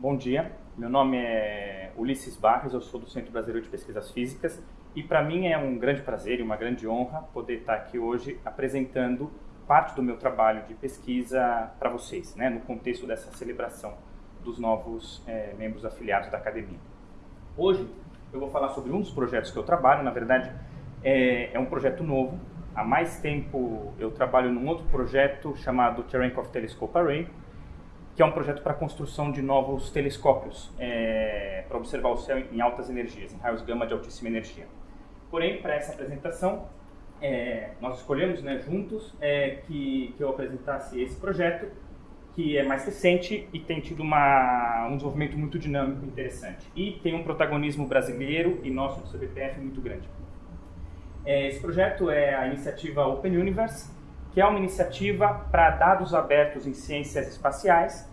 Bom dia, meu nome é Ulisses Barros, eu sou do Centro Brasileiro de Pesquisas Físicas e para mim é um grande prazer e uma grande honra poder estar aqui hoje apresentando parte do meu trabalho de pesquisa para vocês, né, no contexto dessa celebração dos novos é, membros afiliados da academia. Hoje eu vou falar sobre um dos projetos que eu trabalho, na verdade é, é um projeto novo. Há mais tempo eu trabalho num outro projeto chamado Cherenkov Telescope Array, que é um projeto para a construção de novos telescópios é, para observar o céu em altas energias, em raios gama de altíssima energia. Porém, para essa apresentação, é, nós escolhemos né, juntos é, que, que eu apresentasse esse projeto, que é mais recente e tem tido uma, um desenvolvimento muito dinâmico e interessante. E tem um protagonismo brasileiro e nosso do CBPF muito grande. É, esse projeto é a iniciativa Open Universe, que é uma iniciativa para dados abertos em ciências espaciais,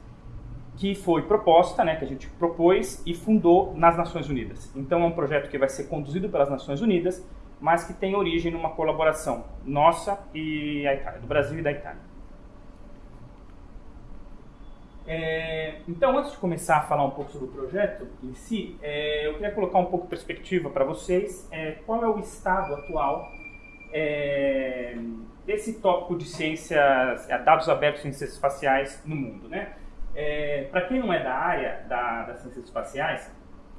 que foi proposta, né, que a gente propôs e fundou nas Nações Unidas. Então é um projeto que vai ser conduzido pelas Nações Unidas, mas que tem origem numa colaboração nossa e a Itália, do Brasil e da Itália. É, então, antes de começar a falar um pouco sobre o projeto em si, é, eu queria colocar um pouco de perspectiva para vocês. É, qual é o estado atual é, desse tópico de ciências, é, dados abertos em ciências espaciais no mundo, né? É, Para quem não é da área da, das ciências espaciais,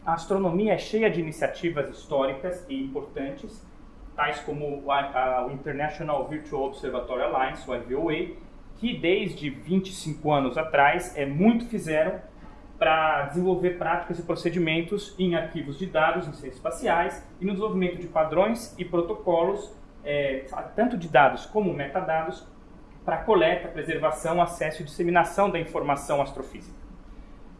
a astronomia é cheia de iniciativas históricas e importantes, tais como o, a, o International Virtual Observatory Alliance, o IVOA, que desde 25 anos atrás é, muito fizeram para desenvolver práticas e procedimentos em arquivos de dados em ciências espaciais e no desenvolvimento de padrões e protocolos é, tanto de dados como metadados, para coleta, preservação, acesso e disseminação da informação astrofísica.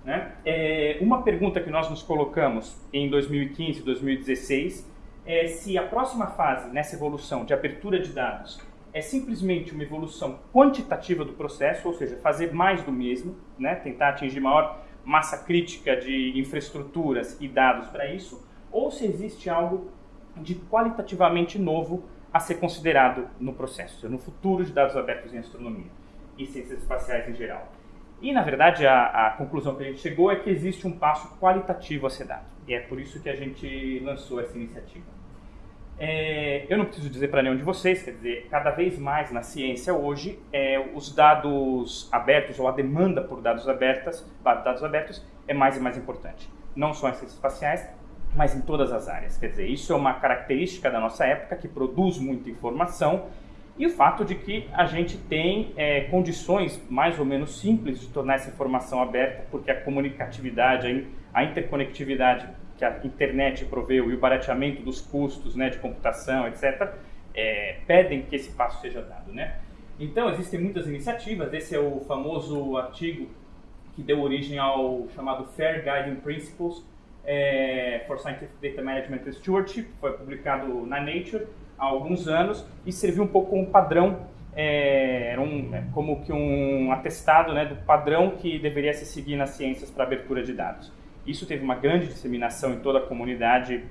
Né? É, uma pergunta que nós nos colocamos em 2015 e 2016 é se a próxima fase nessa evolução de abertura de dados é simplesmente uma evolução quantitativa do processo, ou seja, fazer mais do mesmo, né? tentar atingir maior massa crítica de infraestruturas e dados para isso, ou se existe algo de qualitativamente novo a ser considerado no processo, no futuro de dados abertos em astronomia e ciências espaciais em geral. E, na verdade, a, a, conclusão que a gente chegou é que existe um passo qualitativo a ser dado. E é por isso que a gente lançou essa iniciativa. É, eu não preciso dizer para nenhum de vocês, quer dizer, cada vez mais na ciência hoje, é, os dados abertos ou a demanda por dados, abertas, dados abertos é mais e mais importante. Não só em ciências espaciais, mas em todas as áreas. Quer dizer, isso é uma característica da nossa época que produz muita informação e o fato de que a gente tem é, condições mais ou menos simples de tornar essa informação aberta, porque a comunicatividade, a interconectividade que a internet proveu e o barateamento dos custos né, de computação, etc., é, pedem que esse passo seja dado. Né? Então, existem muitas iniciativas, esse é o famoso artigo que deu origem ao chamado Fair Guiding Principles, é, for Scientific Data Management and Stewardship, foi publicado na Nature há alguns anos e serviu um pouco como padrão, é, era um, é, como que um atestado né, do padrão que deveria se seguir nas ciências para abertura de dados. Isso teve uma grande disseminação em toda a comunidade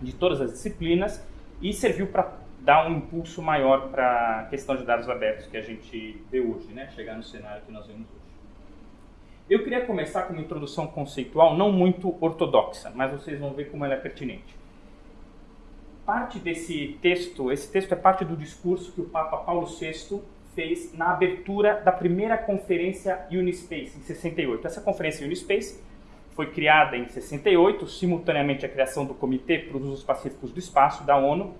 de todas as disciplinas e serviu para dar um impulso maior para a questão de dados abertos que a gente vê hoje, né, chegar no cenário que nós vemos hoje. Eu queria começar com uma introdução conceitual não muito ortodoxa, mas vocês vão ver como ela é pertinente. Parte desse texto, esse texto é parte do discurso que o Papa Paulo VI fez na abertura da primeira conferência Unispace, em 68. Essa conferência Unispace foi criada em 68, simultaneamente à criação do Comitê para os Usos Pacíficos do Espaço, da ONU,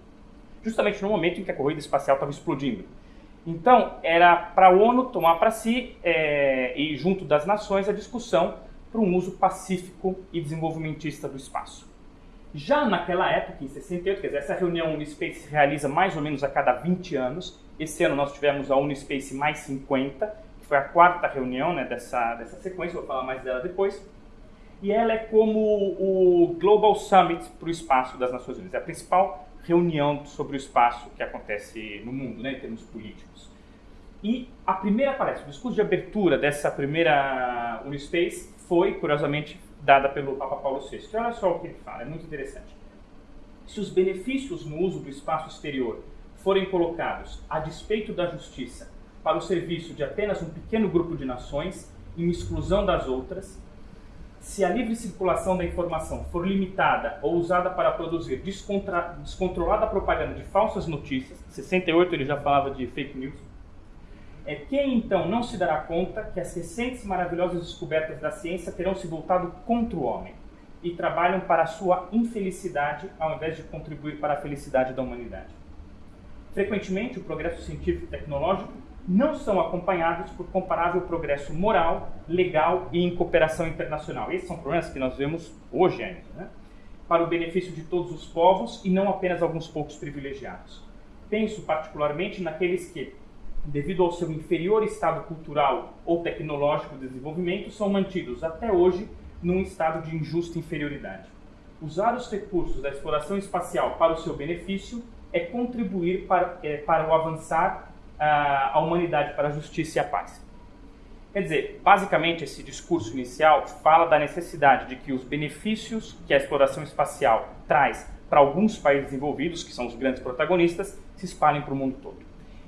justamente no momento em que a corrida espacial estava explodindo. Então, era para a ONU tomar para si, é, e junto das nações, a discussão para um uso pacífico e desenvolvimentista do espaço. Já naquela época, em 68, quer dizer, essa reunião Unispace se realiza mais ou menos a cada 20 anos. Esse ano nós tivemos a Unispace mais 50, que foi a quarta reunião né, dessa, dessa sequência, vou falar mais dela depois. E ela é como o Global Summit para o espaço das Nações Unidas, é a principal reunião sobre o espaço que acontece no mundo, né, em termos políticos. E a primeira palestra, o discurso de abertura dessa primeira Unispace foi, curiosamente, dada pelo Papa Paulo VI. E olha só o que ele fala, é muito interessante. Se os benefícios no uso do espaço exterior forem colocados a despeito da justiça para o serviço de apenas um pequeno grupo de nações, em exclusão das outras, se a livre circulação da informação for limitada ou usada para produzir descontrolada propaganda de falsas notícias, 68 ele já falava de fake news, é quem então não se dará conta que as recentes maravilhosas descobertas da ciência terão se voltado contra o homem e trabalham para a sua infelicidade ao invés de contribuir para a felicidade da humanidade. Frequentemente, o progresso científico e tecnológico não são acompanhados por comparável progresso moral, legal e em cooperação internacional. Esses são problemas que nós vemos hoje ainda, né? para o benefício de todos os povos e não apenas alguns poucos privilegiados. Penso particularmente naqueles que, devido ao seu inferior estado cultural ou tecnológico de desenvolvimento, são mantidos até hoje num estado de injusta inferioridade. Usar os recursos da exploração espacial para o seu benefício é contribuir para, é, para o avançar a humanidade para a justiça e a paz. Quer dizer, basicamente esse discurso inicial fala da necessidade de que os benefícios que a exploração espacial traz para alguns países envolvidos, que são os grandes protagonistas, se espalhem para o mundo todo.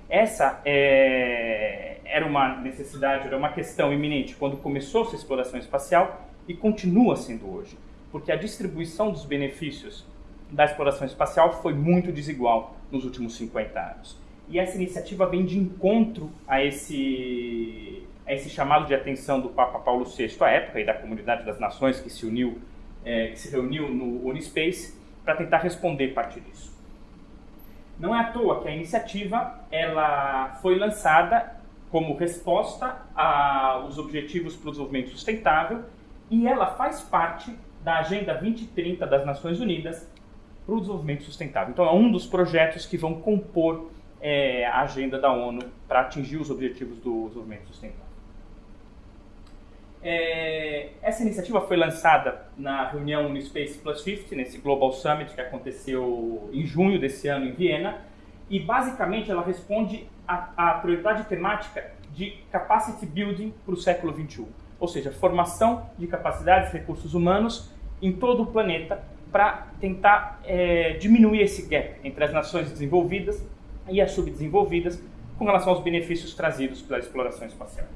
Essa é, era uma necessidade, era uma questão iminente quando começou essa exploração espacial e continua sendo hoje, porque a distribuição dos benefícios da exploração espacial foi muito desigual nos últimos 50 anos. E essa iniciativa vem de encontro a esse, a esse chamado de atenção do Papa Paulo VI à época e da comunidade das nações que se uniu, é, que se reuniu no Unispace para tentar responder parte disso. Não é à toa que a iniciativa ela foi lançada como resposta aos Objetivos para o Desenvolvimento Sustentável e ela faz parte da Agenda 2030 das Nações Unidas para o Desenvolvimento Sustentável. Então é um dos projetos que vão compor é, a agenda da ONU para atingir os objetivos do desenvolvimento sustentável. É, essa iniciativa foi lançada na reunião no Space Plus 50, nesse Global Summit que aconteceu em junho desse ano em Viena, e basicamente ela responde à, prioridade temática de capacity building para o século 21, ou seja, formação de capacidades e recursos humanos em todo o planeta para tentar é, diminuir esse gap entre as nações desenvolvidas e as subdesenvolvidas com relação aos benefícios trazidos pela exploração espacial.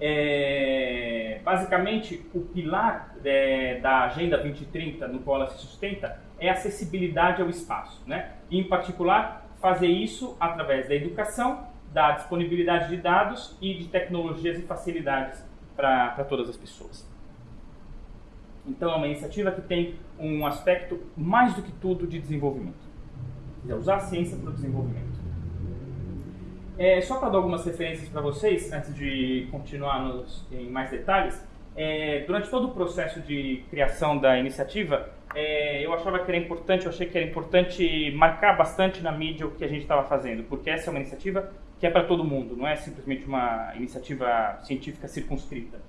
É, basicamente, o pilar é, da Agenda 2030, no qual ela se sustenta, é a acessibilidade ao espaço. Né? E, em particular, fazer isso através da educação, da disponibilidade de dados e de tecnologias e facilidades para todas as pessoas. Então, é uma iniciativa que tem um aspecto, mais do que tudo, de desenvolvimento é usar a ciência para o desenvolvimento. É, só para dar algumas referências para vocês, antes de continuar nos, em mais detalhes, é, durante todo o processo de criação da iniciativa, é, eu achava que era importante, eu achei que era importante marcar bastante na mídia o que a gente estava fazendo, porque essa é uma iniciativa que é para todo mundo, não é simplesmente uma iniciativa científica circunscrita.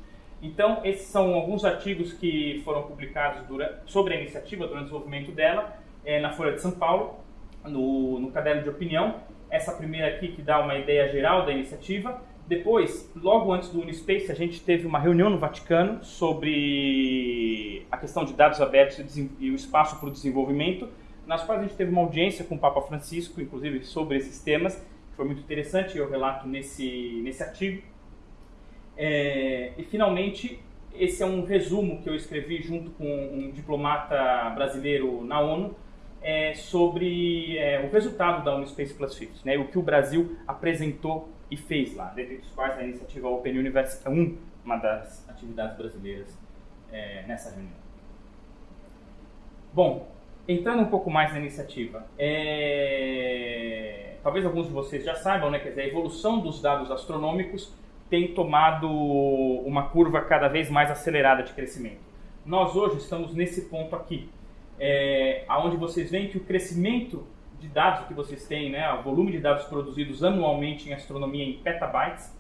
Então, esses são alguns artigos que foram publicados durante, sobre a iniciativa, durante o desenvolvimento dela, é, na Folha de São Paulo, no, no caderno de opinião. Essa primeira aqui que dá uma ideia geral da iniciativa. Depois, logo antes do Unispace, a gente teve uma reunião no Vaticano sobre a questão de dados abertos e o espaço para o desenvolvimento, nas quais a gente teve uma audiência com o Papa Francisco, inclusive sobre esses temas, que foi muito interessante, eu relato nesse, nesse artigo. É, e, finalmente, esse é um resumo que eu escrevi junto com um diplomata brasileiro na ONU, é, sobre é, o resultado da Unispace Plus 50, né, o que o Brasil apresentou e fez lá, dentre os quais a iniciativa Open University é um, uma das atividades brasileiras é, nessa reunião. Bom, entrando um pouco mais na iniciativa, é, talvez alguns de vocês já saibam, né, quer dizer, a evolução dos dados astronômicos tem tomado uma curva cada vez mais acelerada de crescimento. Nós hoje estamos nesse ponto aqui, é, onde vocês veem que o crescimento de dados que vocês têm, né, o volume de dados produzidos anualmente em astronomia em petabytes,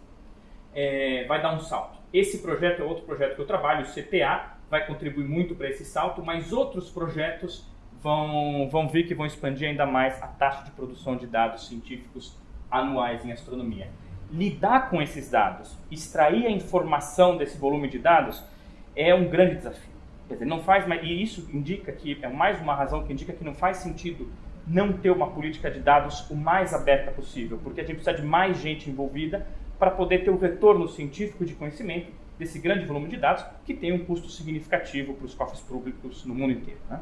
é, vai dar um salto. Esse projeto é outro projeto que eu trabalho, o CTA, vai contribuir muito para esse salto, mas outros projetos vão, vão vir que vão expandir ainda mais a taxa de produção de dados científicos anuais em astronomia. Lidar com esses dados, extrair a informação desse volume de dados, é um grande desafio. Quer dizer, não faz mais, e isso indica que é mais uma razão que indica que não faz sentido não ter uma política de dados o mais aberta possível, porque a gente precisa de mais gente envolvida para poder ter o retorno científico de conhecimento desse grande volume de dados que tem um custo significativo para os cofres públicos no mundo inteiro. Né?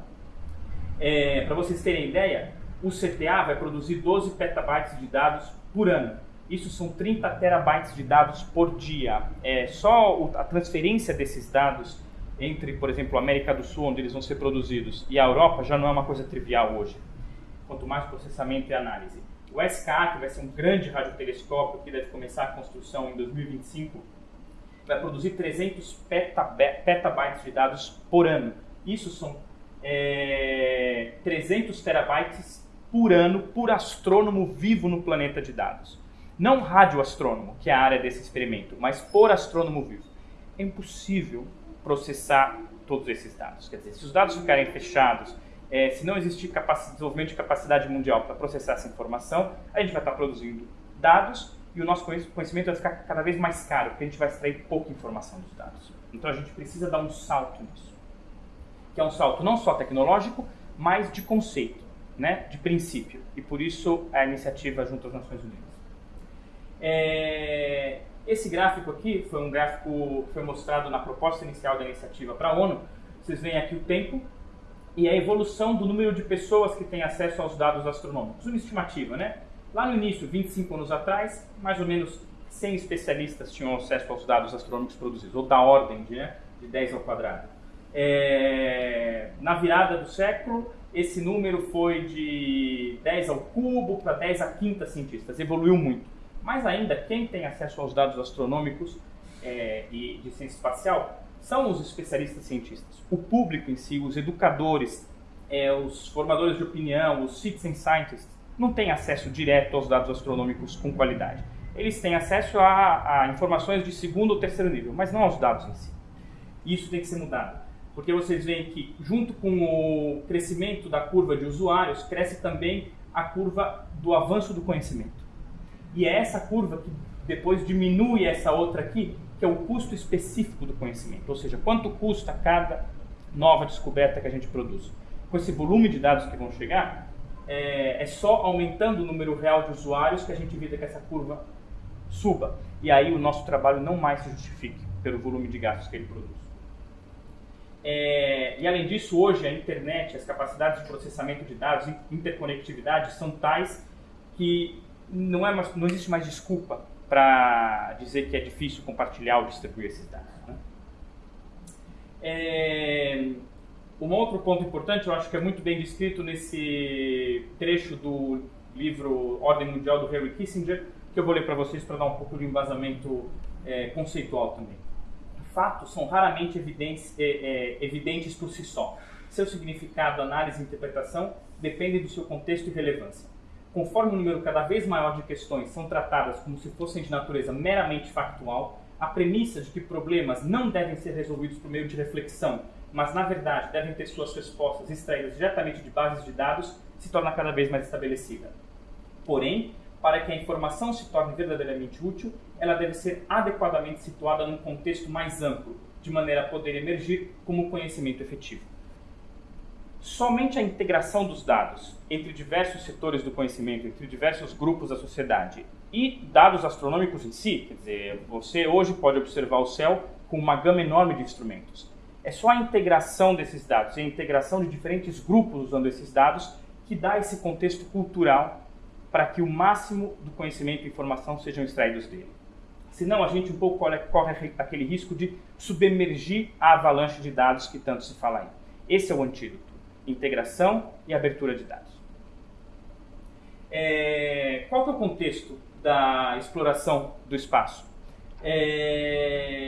É, para vocês terem ideia, o CTA vai produzir 12 petabytes de dados por ano. Isso são 30 terabytes de dados por dia. É, só a transferência desses dados entre, por exemplo, a América do Sul, onde eles vão ser produzidos, e a Europa já não é uma coisa trivial hoje. Quanto mais processamento e análise. O SKA, que vai ser um grande radiotelescópio que deve começar a construção em 2025, vai produzir 300 petabytes de dados por ano. Isso são é, 300 terabytes por ano por astrônomo vivo no planeta de dados. Não radioastrônomo, que é a área desse experimento, mas por astrônomo vivo. É impossível processar todos esses dados. Quer dizer, se os dados ficarem fechados, é, se não existir desenvolvimento de capacidade mundial para processar essa informação, a gente vai estar produzindo dados e o nosso conhecimento vai ficar cada vez mais caro, porque a gente vai extrair pouca informação dos dados. Então a gente precisa dar um salto nisso. Que é um salto não só tecnológico, mas de conceito, né, de princípio. E por isso a iniciativa junto às Nações Unidas. É, esse gráfico aqui foi um gráfico que foi mostrado na proposta inicial da iniciativa para a ONU. Vocês veem aqui o tempo e a evolução do número de pessoas que têm acesso aos dados astronômicos. Uma estimativa, né? Lá no início, 25 anos atrás, mais ou menos 100 especialistas tinham acesso aos dados astronômicos produzidos, ou da ordem de, né, de 10 ao quadrado. É, na virada do século, esse número foi de 10 ao cubo para 10 a quinta cientistas, evoluiu muito. Mas ainda, quem tem acesso aos dados astronômicos é, e de ciência espacial são os especialistas cientistas. O público em si, os educadores, é, os formadores de opinião, os citizen scientists, não têm acesso direto aos dados astronômicos com qualidade. Eles têm acesso a, a informações de segundo ou terceiro nível, mas não aos dados em si. Isso tem que ser mudado. Porque vocês veem que, junto com o crescimento da curva de usuários, cresce também a curva do avanço do conhecimento. E é essa curva que depois diminui essa outra aqui, que é o custo específico do conhecimento, ou seja, quanto custa cada nova descoberta que a gente produz. Com esse volume de dados que vão chegar, é, é só aumentando o número real de usuários que a gente evita que essa curva suba. E aí o nosso trabalho não mais se justifique pelo volume de gastos que ele produz. É, e além disso, hoje a internet, as capacidades de processamento de dados, interconectividade são tais que não, é mais, não existe mais desculpa para dizer que é difícil compartilhar ou distribuir esses dados. Né? É, um outro ponto importante, eu acho que é muito bem descrito nesse trecho do livro Ordem Mundial do Henry Kissinger, que eu vou ler para vocês para dar um pouco de embasamento é, conceitual também. Fatos são raramente evidentes, é, é, evidentes por si só. Seu significado, análise e interpretação dependem do seu contexto e relevância conforme o número cada vez maior de questões são tratadas como se fossem de natureza meramente factual, a premissa de que problemas não devem ser resolvidos por meio de reflexão, mas na verdade devem ter suas respostas extraídas diretamente de bases de dados, se torna cada vez mais estabelecida. Porém, para que a informação se torne verdadeiramente útil, ela deve ser adequadamente situada num contexto mais amplo, de maneira a poder emergir como conhecimento efetivo. Somente a integração dos dados entre diversos setores do conhecimento, entre diversos grupos da sociedade e dados astronômicos em si, quer dizer, você hoje pode observar o céu com uma gama enorme de instrumentos. É só a integração desses dados, a integração de diferentes grupos usando esses dados que dá esse contexto cultural para que o máximo do conhecimento e informação sejam extraídos dele. Senão a gente um pouco corre aquele risco de submergir a avalanche de dados que tanto se fala aí. Esse é o antídoto integração e abertura de dados. É, qual é o contexto da exploração do espaço? É,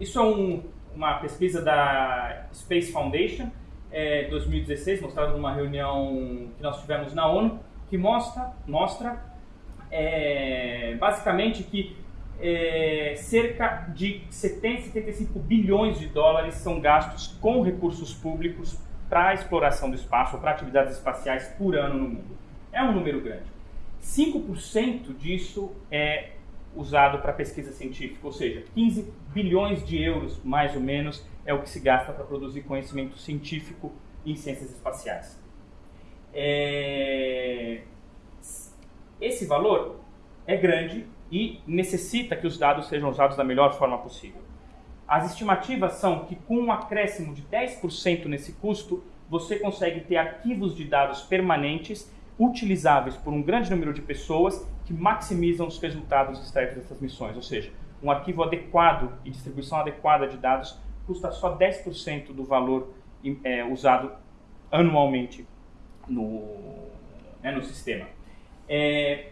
isso é um, uma pesquisa da Space Foundation, é, 2016, mostrada numa reunião que nós tivemos na ONU, que mostra, mostra é, basicamente que é, cerca de 70, 75 bilhões de dólares são gastos com recursos públicos para a exploração do espaço ou para atividades espaciais por ano no mundo. É um número grande. 5% disso é usado para pesquisa científica, ou seja, 15 bilhões de euros, mais ou menos, é o que se gasta para produzir conhecimento científico em ciências espaciais. É... Esse valor é grande e necessita que os dados sejam usados da melhor forma possível. As estimativas são que com um acréscimo de 10% nesse custo, você consegue ter arquivos de dados permanentes utilizáveis por um grande número de pessoas que maximizam os resultados extraídos dessas missões. Ou seja, um arquivo adequado e distribuição adequada de dados custa só 10% do valor é, usado anualmente no, né, no sistema. É,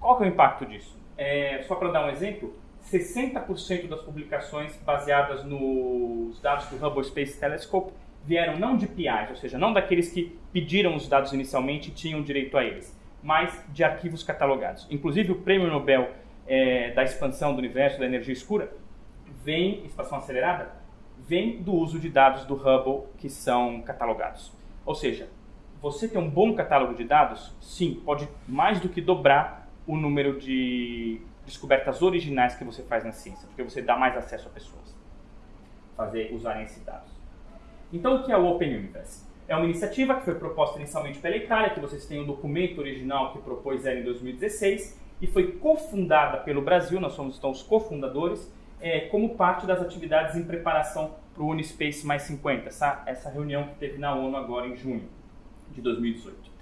qual é o impacto disso? É, só para dar um exemplo, 60% das publicações baseadas nos dados do Hubble Space Telescope vieram não de PIs, ou seja, não daqueles que pediram os dados inicialmente e tinham direito a eles, mas de arquivos catalogados. Inclusive o Prêmio Nobel é, da expansão do universo, da energia escura, vem, expansão acelerada, vem do uso de dados do Hubble que são catalogados. Ou seja, você ter um bom catálogo de dados, sim, pode mais do que dobrar o número de descobertas originais que você faz na ciência, porque você dá mais acesso a pessoas fazer usarem esses dados. Então, o que é o Open Universe? É uma iniciativa que foi proposta inicialmente pela Itália, que vocês têm o um documento original que propôs ela em 2016, e foi cofundada pelo Brasil, nós somos então os cofundadores, é, como parte das atividades em preparação para o Unispace mais 50, essa, essa reunião que teve na ONU agora em junho de 2018.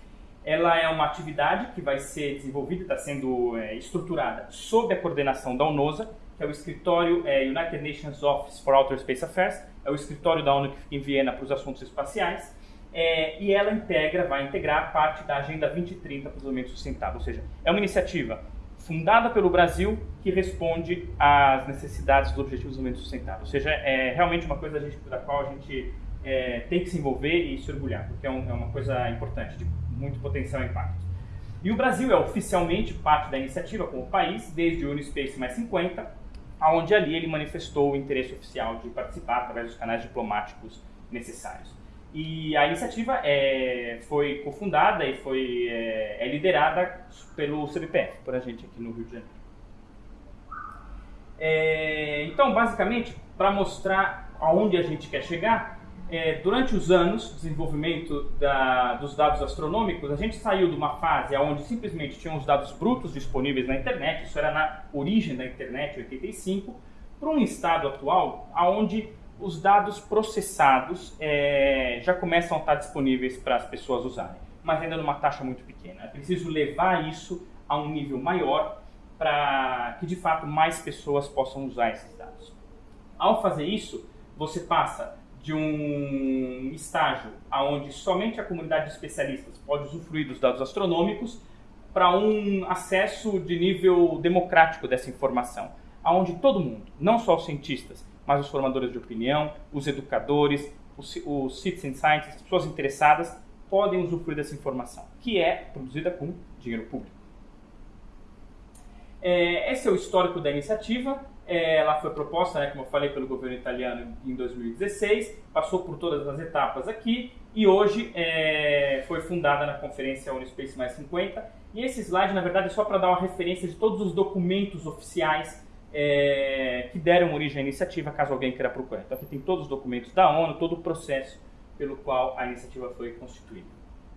Ela é uma atividade que vai ser desenvolvida, está sendo é, estruturada sob a coordenação da UNOSA, que é o escritório é, United Nations Office for Outer Space Affairs, é o escritório da ONU que fica em Viena para os assuntos espaciais, é, e ela integra, vai integrar parte da Agenda 2030 para o Desenvolvimento Sustentável, ou seja, é uma iniciativa fundada pelo Brasil que responde às necessidades dos Objetivos de Desenvolvimento Sustentável, ou seja, é realmente uma coisa da, gente, da qual a gente é, tem que se envolver e se orgulhar, porque é, um, é uma coisa importante, muito potencial impacto. E o Brasil é oficialmente parte da iniciativa como país desde o Unispace mais 50, aonde ali ele manifestou o interesse oficial de participar através dos canais diplomáticos necessários. E a iniciativa é, foi cofundada e foi, é, é liderada pelo CBPF, por a gente aqui no Rio de Janeiro. É, então, basicamente, para mostrar aonde a gente quer chegar, é, durante os anos de desenvolvimento da, dos dados astronômicos, a gente saiu de uma fase onde simplesmente tinham os dados brutos disponíveis na internet, isso era na origem da internet, 85, para um estado atual onde os dados processados é, já começam a estar disponíveis para as pessoas usarem, mas ainda numa taxa muito pequena. É preciso levar isso a um nível maior para que de fato mais pessoas possam usar esses dados. Ao fazer isso, você passa de um estágio onde somente a comunidade de especialistas pode usufruir dos dados astronômicos para um acesso de nível democrático dessa informação, aonde todo mundo, não só os cientistas, mas os formadores de opinião, os educadores, os, os citizen scientists, pessoas interessadas, podem usufruir dessa informação, que é produzida com dinheiro público. É, esse é o histórico da iniciativa. É, ela foi proposta, né, como eu falei, pelo governo italiano em 2016, passou por todas as etapas aqui e hoje é, foi fundada na conferência Unispace Mais 50. E esse slide, na verdade, é só para dar uma referência de todos os documentos oficiais é, que deram origem à iniciativa, caso alguém queira procurar. Então aqui tem todos os documentos da ONU, todo o processo pelo qual a iniciativa foi constituída.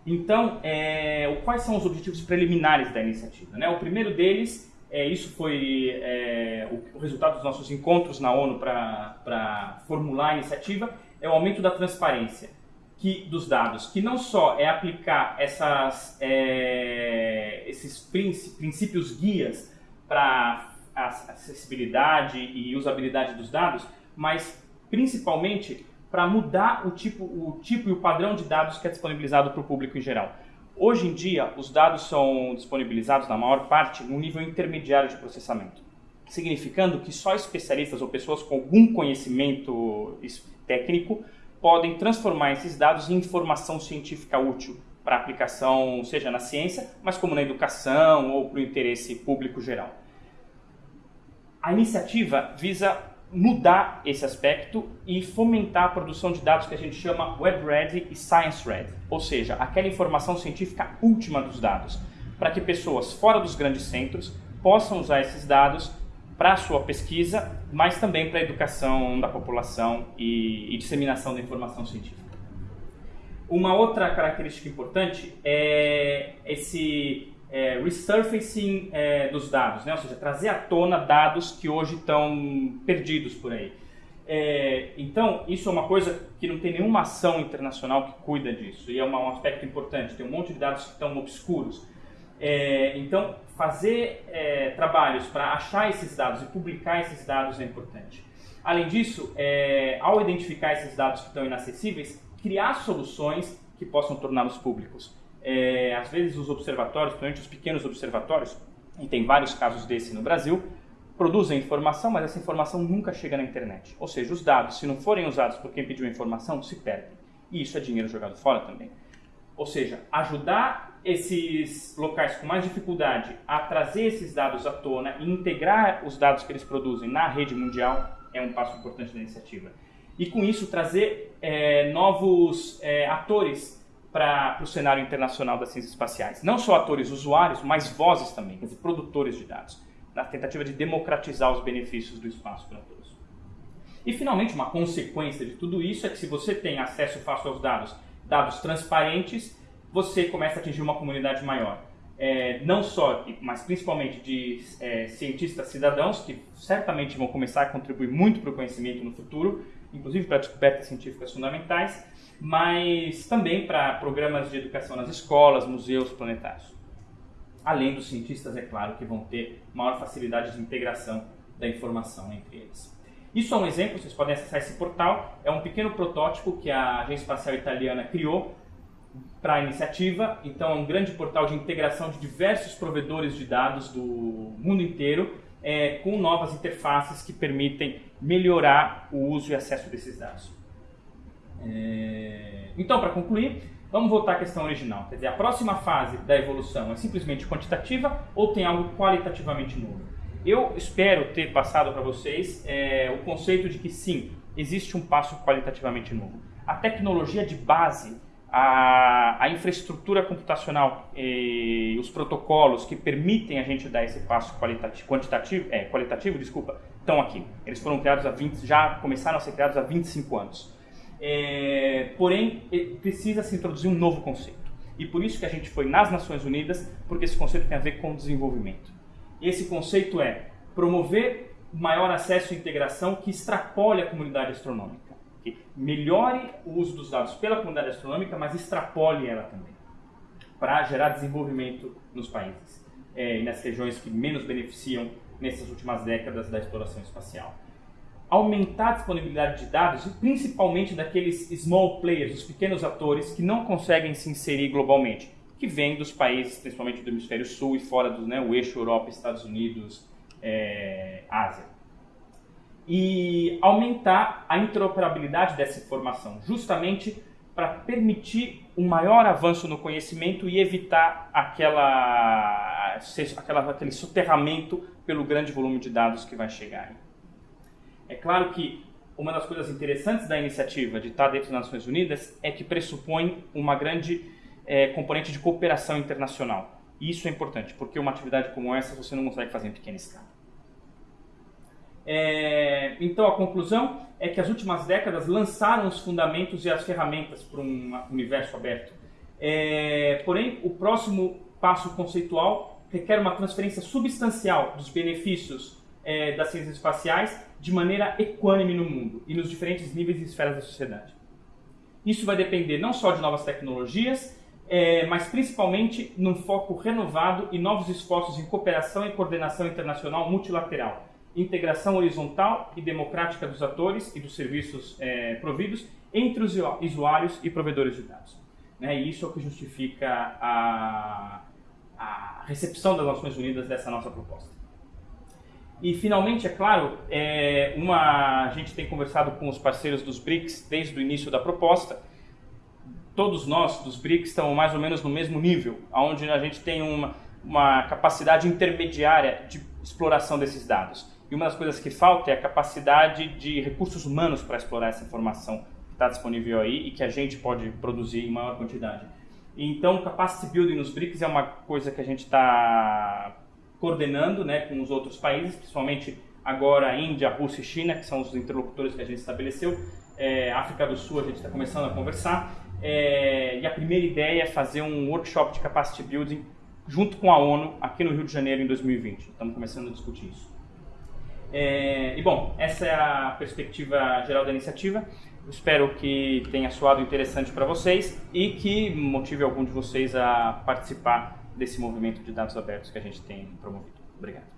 Então, é, quais são os objetivos preliminares da iniciativa? Né? O primeiro deles é, isso foi é, o, o, resultado dos nossos encontros na ONU para formular a iniciativa, é o aumento da transparência que, dos dados, que não só é aplicar essas, é, esses princípios guias para acessibilidade e usabilidade dos dados, mas principalmente para mudar o tipo, o tipo e o padrão de dados que é disponibilizado para o público em geral. Hoje em dia, os dados são disponibilizados, na maior parte, no nível intermediário de processamento, significando que só especialistas ou pessoas com algum conhecimento técnico podem transformar esses dados em informação científica útil para aplicação, seja na ciência, mas como na educação ou para o interesse público geral. A iniciativa visa mudar esse aspecto e fomentar a produção de dados que a gente chama Web Ready e Science Ready, ou seja, aquela informação científica última dos dados, para que pessoas fora dos grandes centros possam usar esses dados para a sua pesquisa, mas também para a educação da população e, e disseminação da informação científica. Uma outra característica importante é esse é, resurfacing é, dos dados, né? ou seja, trazer à tona dados que hoje estão perdidos por aí. É, então, isso é uma coisa que não tem nenhuma ação internacional que cuida disso, e é uma, um aspecto importante. Tem um monte de dados que estão obscuros. É, então, fazer é, trabalhos para achar esses dados e publicar esses dados é importante. Além disso, é, ao identificar esses dados que estão inacessíveis, criar soluções que possam torná-los públicos. É, às vezes, os observatórios, principalmente os pequenos observatórios, e tem vários casos desse no Brasil, produzem informação, mas essa informação nunca chega na internet. Ou seja, os dados, se não forem usados por quem pediu a informação, se perdem. E isso é dinheiro jogado fora também. Ou seja, ajudar esses locais com mais dificuldade a trazer esses dados à tona e integrar os dados que eles produzem na rede mundial é um passo importante da iniciativa. E com isso trazer é, novos é, atores para o cenário internacional das ciências espaciais. Não só atores usuários, mas vozes também, quer dizer, produtores de dados na tentativa de democratizar os benefícios do espaço para todos. E finalmente, uma consequência de tudo isso é que se você tem acesso fácil aos dados, dados transparentes, você começa a atingir uma comunidade maior. É, não só, mas principalmente de é, cientistas cidadãos, que certamente vão começar a contribuir muito para o conhecimento no futuro, inclusive para descobertas científicas fundamentais, mas também para programas de educação nas escolas, museus planetários. Além dos cientistas, é claro, que vão ter maior facilidade de integração da informação entre eles. Isso é um exemplo, vocês podem acessar esse portal, é um pequeno protótipo que a Agência Espacial Italiana criou para a iniciativa, então é um grande portal de integração de diversos provedores de dados do mundo inteiro, é, com novas interfaces que permitem melhorar o uso e acesso desses dados. É... Então, para concluir, Vamos voltar à questão original. Quer dizer, a próxima fase da evolução é simplesmente quantitativa ou tem algo qualitativamente novo? Eu espero ter passado para vocês é, o conceito de que sim, existe um passo qualitativamente novo. A tecnologia de base, a, a infraestrutura computacional e os protocolos que permitem a gente dar esse passo qualitativo, quantitativo, é, qualitativo, desculpa, estão aqui. Eles foram criados há 20, já começaram a ser criados há 25 anos. É, porém, precisa se introduzir um novo conceito. E por isso que a gente foi nas Nações Unidas, porque esse conceito tem a ver com desenvolvimento. Esse conceito é promover maior acesso e integração que extrapole a comunidade astronômica, que melhore o uso dos dados pela comunidade astronômica, mas extrapole ela também, para gerar desenvolvimento nos países é, e nas regiões que menos beneficiam nessas últimas décadas da exploração espacial aumentar a disponibilidade de dados, principalmente daqueles small players, os pequenos atores que não conseguem se inserir globalmente, que vêm dos países, principalmente do hemisfério sul e fora do né, eixo Europa, Estados Unidos, é, Ásia. E aumentar a interoperabilidade dessa informação, justamente para permitir um maior avanço no conhecimento e evitar aquela, aquela, aquele soterramento pelo grande volume de dados que vai chegar. É claro que uma das coisas interessantes da iniciativa de estar dentro das Nações Unidas é que pressupõe uma grande é, componente de cooperação internacional. E isso é importante, porque uma atividade como essa você não consegue fazer em pequena escala. É, então a conclusão é que as últimas décadas lançaram os fundamentos e as ferramentas para um universo aberto. É, porém, o próximo passo conceitual requer uma transferência substancial dos benefícios é, das ciências espaciais de maneira equânime no mundo e nos diferentes níveis e esferas da sociedade. Isso vai depender não só de novas tecnologias, é, mas principalmente num foco renovado e novos esforços em cooperação e coordenação internacional multilateral, integração horizontal e democrática dos atores e dos serviços é, providos entre os usuários e provedores de dados. Né? E isso é o que justifica a, a recepção das Nações Unidas dessa nossa proposta. E finalmente, é claro, é uma, a gente tem conversado com os parceiros dos BRICS desde o início da proposta. Todos nós dos BRICS estamos mais ou menos no mesmo nível, onde a gente tem uma, uma capacidade intermediária de exploração desses dados. E uma das coisas que falta é a capacidade de recursos humanos para explorar essa informação que está disponível aí e que a gente pode produzir em maior quantidade. Então, capacity building nos BRICS é uma coisa que a gente está coordenando né, com os outros países, principalmente agora Índia, Rússia e China, que são os interlocutores que a gente estabeleceu. É, África do Sul a gente está começando a conversar. É, e a primeira ideia é fazer um workshop de capacity building junto com a ONU aqui no Rio de Janeiro em 2020. Estamos começando a discutir isso. É, e bom, essa é a perspectiva geral da iniciativa. espero que tenha soado interessante para vocês e que motive algum de vocês a participar desse movimento de dados abertos que a gente tem promovido. Obrigado.